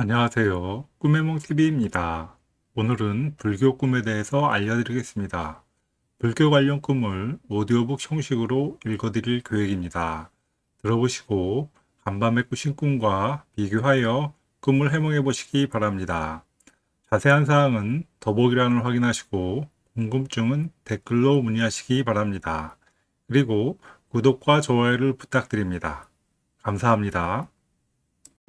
안녕하세요. 꿈의몽TV입니다. 오늘은 불교 꿈에 대해서 알려드리겠습니다. 불교 관련 꿈을 오디오북 형식으로 읽어드릴 계획입니다. 들어보시고 간밤에 꾸신 꿈과 비교하여 꿈을 해몽해 보시기 바랍니다. 자세한 사항은 더보기란을 확인하시고 궁금증은 댓글로 문의하시기 바랍니다. 그리고 구독과 좋아요를 부탁드립니다. 감사합니다.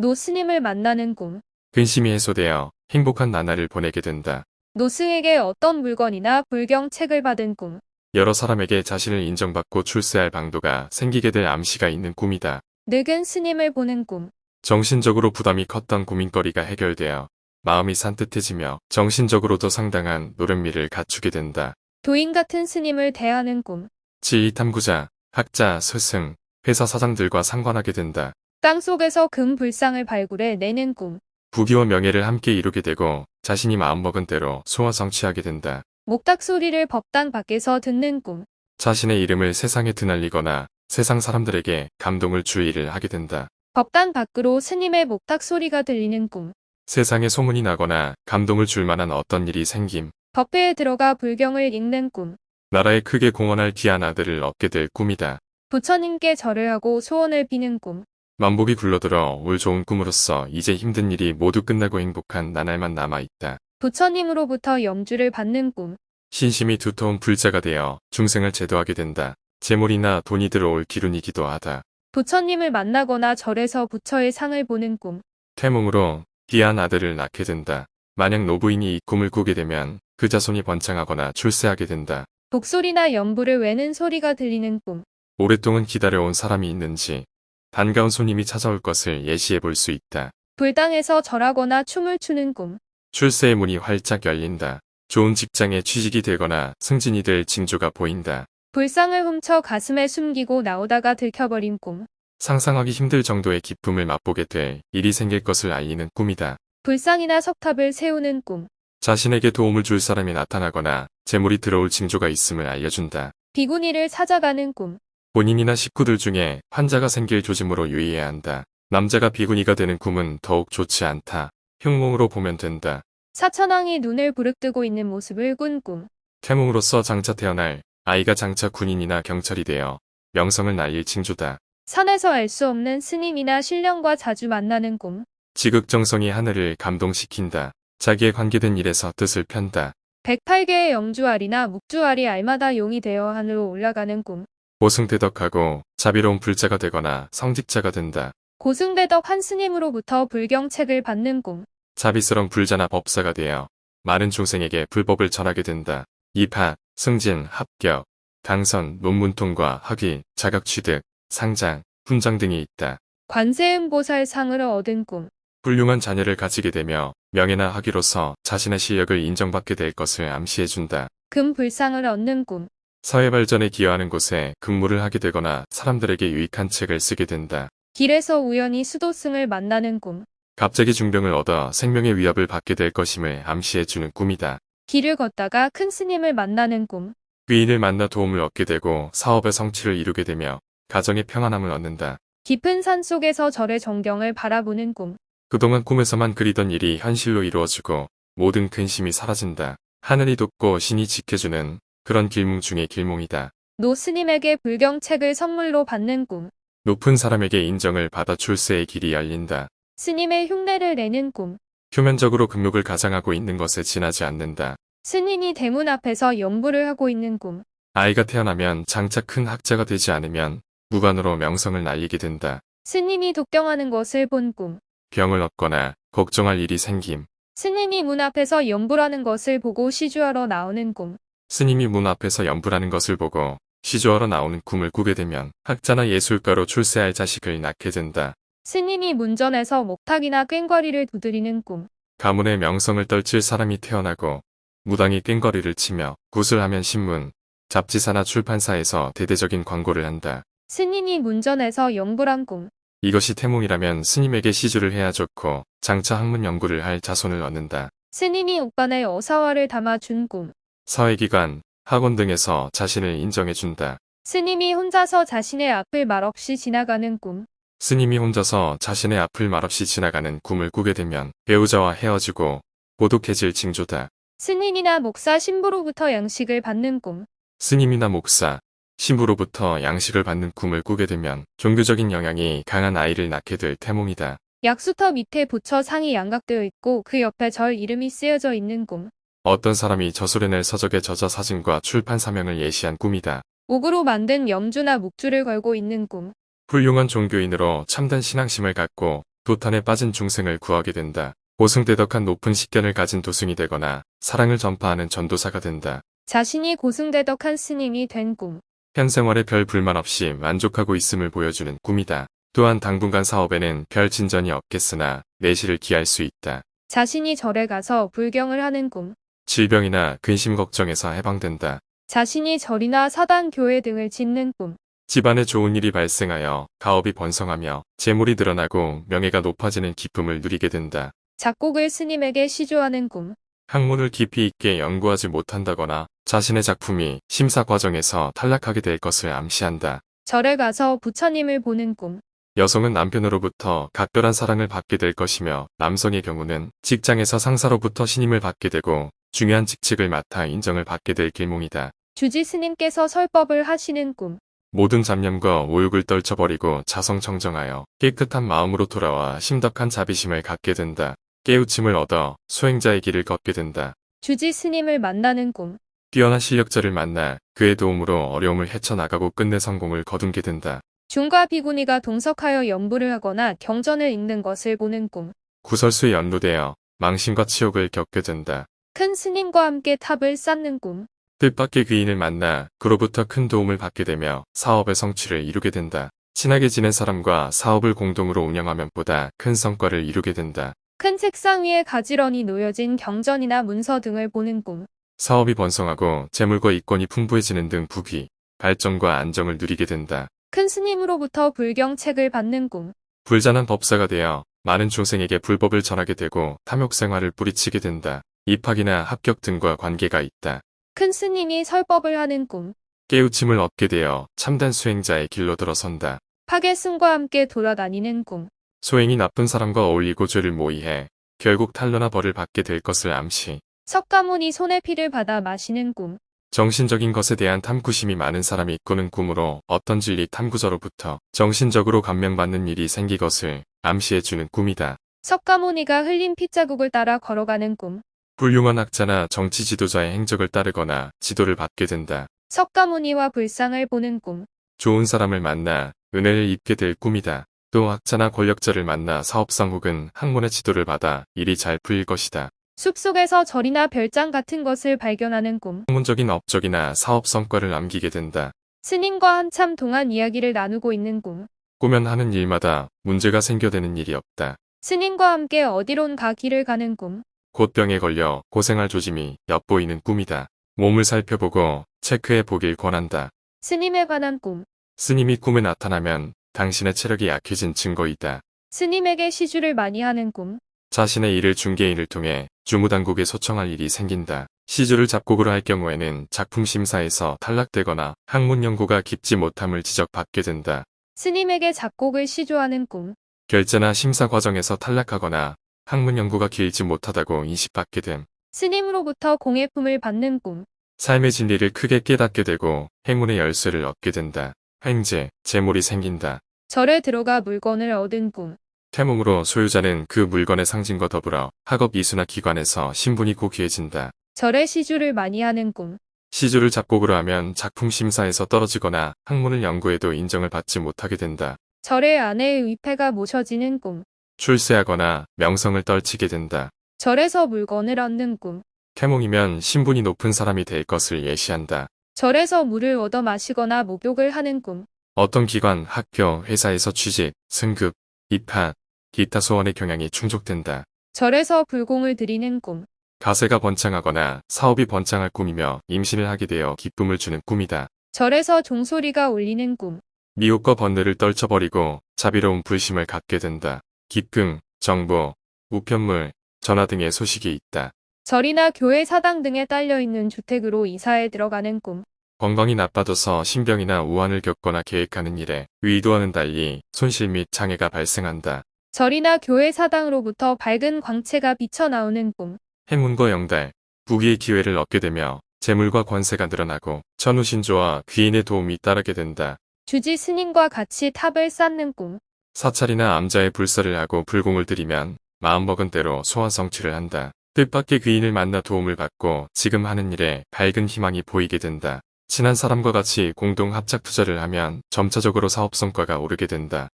노스님을 만나는 꿈. 근심이 해소되어 행복한 나날을 보내게 된다. 노스에게 어떤 물건이나 불경 책을 받은 꿈. 여러 사람에게 자신을 인정받고 출세할 방도가 생기게 될 암시가 있는 꿈이다. 늙은 스님을 보는 꿈. 정신적으로 부담이 컸던 고민거리가 해결되어 마음이 산뜻해지며 정신적으로도 상당한 노련미를 갖추게 된다. 도인 같은 스님을 대하는 꿈. 지휘 탐구자, 학자, 스승, 회사 사장들과 상관하게 된다. 땅 속에서 금 불상을 발굴해 내는 꿈. 부귀와 명예를 함께 이루게 되고 자신이 마음먹은 대로 소원 성취하게 된다. 목탁 소리를 법당 밖에서 듣는 꿈. 자신의 이름을 세상에 드날리거나 세상 사람들에게 감동을 줄 일을 하게 된다. 법당 밖으로 스님의 목탁 소리가 들리는 꿈. 세상에 소문이 나거나 감동을 줄 만한 어떤 일이 생김. 법회에 들어가 불경을 읽는 꿈. 나라에 크게 공헌할 귀한 아들을 얻게 될 꿈이다. 부처님께 절을 하고 소원을 비는 꿈. 만복이 굴러들어 올 좋은 꿈으로써 이제 힘든 일이 모두 끝나고 행복한 나날만 남아있다. 부처님으로부터 염주를 받는 꿈. 신심이 두터운 불자가 되어 중생을 제도하게 된다. 재물이나 돈이 들어올 기운이기도 하다. 부처님을 만나거나 절에서 부처의 상을 보는 꿈. 태몽으로 귀한 아들을 낳게 된다. 만약 노부인이 이 꿈을 꾸게 되면 그 자손이 번창하거나 출세하게 된다. 독소리나 연부를 외는 소리가 들리는 꿈. 오랫동안 기다려온 사람이 있는지 반가운 손님이 찾아올 것을 예시해 볼 수 있다. 불당에서 절하거나 춤을 추는 꿈. 출세의 문이 활짝 열린다. 좋은 직장에 취직이 되거나 승진이 될 징조가 보인다. 불상을 훔쳐 가슴에 숨기고 나오다가 들켜버린 꿈. 상상하기 힘들 정도의 기쁨을 맛보게 될 일이 생길 것을 알리는 꿈이다. 불상이나 석탑을 세우는 꿈. 자신에게 도움을 줄 사람이 나타나거나 재물이 들어올 징조가 있음을 알려준다. 비구니를 찾아가는 꿈. 본인이나 식구들 중에 환자가 생길 조짐으로 유의해야 한다. 남자가 비구니가 되는 꿈은 더욱 좋지 않다. 흉몽으로 보면 된다. 사천왕이 눈을 부릅뜨고 있는 모습을 꾼 꿈. 태몽으로서 장차 태어날 아이가 장차 군인이나 경찰이 되어 명성을 날릴 징조다. 산에서 알 수 없는 스님이나 신령과 자주 만나는 꿈. 지극정성이 하늘을 감동시킨다. 자기에 관계된 일에서 뜻을 편다. 108개의 영주알이나 묵주알이 알마다 용이 되어 하늘로 올라가는 꿈. 고승대덕하고 자비로운 불자가 되거나 성직자가 된다. 고승대덕 한 스님으로부터 불경책을 받는 꿈. 자비스런 불자나 법사가 되어 많은 중생에게 불법을 전하게 된다. 입학, 승진, 합격, 당선, 논문 통과, 학위, 자격 취득, 상장, 훈장 등이 있다. 관세음보살 상을 얻은 꿈. 훌륭한 자녀를 가지게 되며 명예나 학위로서 자신의 실력을 인정받게 될 것을 암시해준다. 금불상을 얻는 꿈. 사회 발전에 기여하는 곳에 근무를 하게 되거나 사람들에게 유익한 책을 쓰게 된다. 길에서 우연히 수도승을 만나는 꿈. 갑자기 중병을 얻어 생명의 위협을 받게 될 것임을 암시해주는 꿈이다. 길을 걷다가 큰 스님을 만나는 꿈. 귀인을 만나 도움을 얻게 되고 사업의 성취를 이루게 되며 가정의 평안함을 얻는다. 깊은 산 속에서 절의 정경을 바라보는 꿈. 그동안 꿈에서만 그리던 일이 현실로 이루어지고 모든 근심이 사라진다. 하늘이 돕고 신이 지켜주는 그런 길몽 중의 길몽이다. 노 스님에게 불경책을 선물로 받는 꿈. 높은 사람에게 인정을 받아 출세의 길이 열린다. 스님의 흉내를 내는 꿈. 표면적으로 금욕을 가장하고 있는 것에 지나지 않는다. 스님이 대문 앞에서 연부를 하고 있는 꿈. 아이가 태어나면 장차 큰 학자가 되지 않으면 무관으로 명성을 날리게 된다. 스님이 독경하는 것을 본 꿈. 병을 얻거나 걱정할 일이 생김. 스님이 문 앞에서 연부라는 것을 보고 시주하러 나오는 꿈. 스님이 문 앞에서 연불하는 것을 보고 시조하러 나오는 꿈을 꾸게 되면 학자나 예술가로 출세할 자식을 낳게 된다. 스님이 문전에서 목탁이나 꽹과리를 두드리는 꿈. 가문의 명성을 떨칠 사람이 태어나고 무당이 꽹거리를 치며 구슬하면 신문, 잡지사나 출판사에서 대대적인 광고를 한다. 스님이 문전에서 연부란 꿈. 이것이 태몽이라면 스님에게 시주를 해야 좋고 장차 학문 연구를 할 자손을 얻는다. 스님이 옥반에 어사화를 담아준 꿈. 사회기관, 학원 등에서 자신을 인정해준다. 스님이 혼자서 자신의 앞을 말없이 지나가는 꿈. 스님이 혼자서 자신의 앞을 말없이 지나가는 꿈을 꾸게 되면 배우자와 헤어지고 고독해질 징조다. 스님이나 목사 신부로부터 양식을 받는 꿈. 스님이나 목사, 신부로부터 양식을 받는 꿈을 꾸게 되면 종교적인 영향이 강한 아이를 낳게 될 태몽이다. 약수터 밑에 부처 상이 양각되어 있고 그 옆에 절 이름이 쓰여져 있는 꿈. 어떤 사람이 저술해낼 서적의 저자 사진과 출판 사명을 예시한 꿈이다. 옥으로 만든 염주나 묵주를 걸고 있는 꿈. 훌륭한 종교인으로 참된 신앙심을 갖고 도탄에 빠진 중생을 구하게 된다. 고승대덕한 높은 식견을 가진 도승이 되거나 사랑을 전파하는 전도사가 된다. 자신이 고승대덕한 스님이 된 꿈. 현생활에 별 불만 없이 만족하고 있음을 보여주는 꿈이다. 또한 당분간 사업에는 별 진전이 없겠으나 내실을 기할 수 있다. 자신이 절에 가서 불경을 하는 꿈. 질병이나 근심 걱정에서 해방된다. 자신이 절이나 사당 교회 등을 짓는 꿈. 집안에 좋은 일이 발생하여 가업이 번성하며 재물이 늘어나고 명예가 높아지는 기쁨을 누리게 된다. 작곡을 스님에게 시조하는 꿈. 학문을 깊이 있게 연구하지 못한다거나 자신의 작품이 심사 과정에서 탈락하게 될 것을 암시한다. 절에 가서 부처님을 보는 꿈. 여성은 남편으로부터 각별한 사랑을 받게 될 것이며 남성의 경우는 직장에서 상사로부터 신임을 받게 되고 중요한 직책을 맡아 인정을 받게 될 길몽이다. 주지 스님께서 설법을 하시는 꿈. 모든 잡념과 오욕을 떨쳐버리고 자성청정하여 깨끗한 마음으로 돌아와 심덕한 자비심을 갖게 된다. 깨우침을 얻어 수행자의 길을 걷게 된다. 주지 스님을 만나는 꿈. 뛰어난 실력자를 만나 그의 도움으로 어려움을 헤쳐나가고 끝내 성공을 거둔게 된다. 중과 비구니가 동석하여 연부를 하거나 경전을 읽는 것을 보는 꿈. 구설수에 연루되어 망신과 치욕을 겪게 된다. 큰 스님과 함께 탑을 쌓는 꿈. 뜻밖의 귀인을 만나 그로부터 큰 도움을 받게 되며 사업의 성취를 이루게 된다. 친하게 지낸 사람과 사업을 공동으로 운영하면 보다 큰 성과를 이루게 된다. 큰 책상 위에 가지런히 놓여진 경전이나 문서 등을 보는 꿈. 사업이 번성하고 재물과 이권이 풍부해지는 등 부귀, 발전과 안정을 누리게 된다. 큰 스님으로부터 불경책을 받는 꿈. 불자난 법사가 되어 많은 중생에게 불법을 전하게 되고 탐욕 생활을 뿌리치게 된다. 입학이나 합격 등과 관계가 있다. 큰 스님이 설법을 하는 꿈. 깨우침을 얻게 되어 참된 수행자의 길로 들어선다. 파괴승과 함께 돌아다니는 꿈. 소행이 나쁜 사람과 어울리고 죄를 모의해 결국 탄로나 벌을 받게 될 것을 암시. 석가모니 손에 피를 받아 마시는 꿈. 정신적인 것에 대한 탐구심이 많은 사람이 꾸는 꿈으로 어떤 진리 탐구자로부터 정신적으로 감명받는 일이 생기 것을 암시해주는 꿈이다. 석가모니가 흘린 핏자국을 따라 걸어가는 꿈. 훌륭한 학자나 정치 지도자의 행적을 따르거나 지도를 받게 된다. 석가모니와 불상을 보는 꿈. 좋은 사람을 만나 은혜를 입게 될 꿈이다. 또 학자나 권력자를 만나 사업상 혹은 학문의 지도를 받아 일이 잘 풀릴 것이다. 숲속에서 절이나 별장 같은 것을 발견하는 꿈. 학문적인 업적이나 사업 성과를 남기게 된다. 스님과 한참 동안 이야기를 나누고 있는 꿈. 꾸면 하는 일마다 문제가 생겨되는 일이 없다. 스님과 함께 어디론가 길을 가는 꿈. 곧 병에 걸려 고생할 조짐이 엿보이는 꿈이다. 몸을 살펴보고 체크해 보길 권한다. 스님에 관한 꿈. 스님이 꿈에 나타나면 당신의 체력이 약해진 증거이다. 스님에게 시주를 많이 하는 꿈. 자신의 일을 중개인을 통해 주무당국에 소청할 일이 생긴다. 시주를 작곡으로 할 경우에는 작품 심사에서 탈락되거나 학문 연구가 깊지 못함을 지적받게 된다. 스님에게 작곡을 시조하는 꿈. 결제나 심사 과정에서 탈락하거나 학문 연구가 길지 못하다고 인식받게 됨. 스님으로부터 공예품을 받는 꿈. 삶의 진리를 크게 깨닫게 되고 행운의 열쇠를 얻게 된다. 횡재, 재물이 생긴다. 절에 들어가 물건을 얻은 꿈. 태몽으로 소유자는 그 물건의 상징과 더불어 학업 이수나 기관에서 신분이 고귀해진다. 절에 시주를 많이 하는 꿈. 시주를 작곡으로 하면 작품 심사에서 떨어지거나 학문을 연구해도 인정을 받지 못하게 된다. 절의 아내의 위패가 모셔지는 꿈. 출세하거나 명성을 떨치게 된다. 절에서 물건을 얻는 꿈. 태몽이면 신분이 높은 사람이 될 것을 예시한다. 절에서 물을 얻어 마시거나 목욕을 하는 꿈. 어떤 기관, 학교, 회사에서 취직, 승급, 입학, 기타 소원의 경향이 충족된다. 절에서 불공을 드리는 꿈. 가세가 번창하거나 사업이 번창할 꿈이며 임신을 하게 되어 기쁨을 주는 꿈이다. 절에서 종소리가 울리는 꿈. 미혹과 번뇌를 떨쳐버리고 자비로운 불심을 갖게 된다. 기쁨, 정보, 우편물, 전화 등의 소식이 있다. 절이나 교회 사당 등에 딸려 있는 주택으로 이사에 들어가는 꿈. 건강이 나빠져서 신병이나 우환을 겪거나 계획하는 일에 의도와는 달리 손실 및 장애가 발생한다. 절이나 교회 사당으로부터 밝은 광채가 비쳐나오는 꿈. 행운과 영달, 부귀의 기회를 얻게 되며 재물과 권세가 늘어나고 천우신조와 귀인의 도움이 따르게 된다. 주지 스님과 같이 탑을 쌓는 꿈. 사찰이나 암자의 불사를 하고 불공을 들이면 마음먹은 대로 소원 성취를 한다. 뜻밖의 귀인을 만나 도움을 받고 지금 하는 일에 밝은 희망이 보이게 된다. 친한 사람과 같이 공동 합작 투자를 하면 점차적으로 사업 성과가 오르게 된다.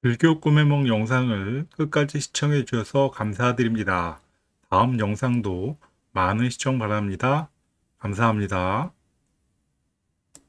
불교 꿈의梦 영상을 끝까지 시청해 주셔서 감사드립니다. 다음 영상도 많은 시청 바랍니다. 감사합니다.